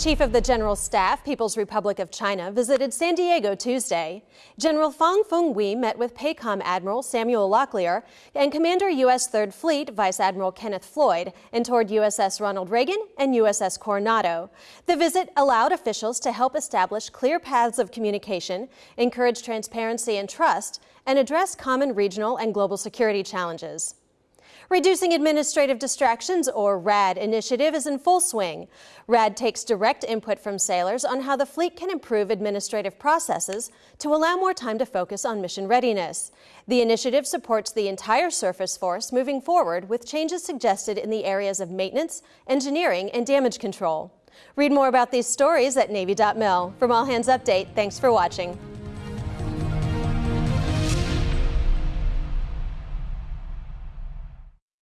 Chief of the General Staff, People's Republic of China, visited San Diego Tuesday. General Fang Fenghui met with PACOM Admiral Samuel Locklear and Commander U.S. Third Fleet Vice Admiral Kenneth Floyd and toured USS Ronald Reagan and USS Coronado. The visit allowed officials to help establish clear paths of communication, encourage transparency and trust, and address common regional and global security challenges. Reducing Administrative Distractions, or RAD, initiative is in full swing. RAD takes direct input from sailors on how the fleet can improve administrative processes to allow more time to focus on mission readiness. The initiative supports the entire surface force moving forward with changes suggested in the areas of maintenance, engineering, and damage control. Read more about these stories at Navy.mil. From All Hands Update, thanks for watching.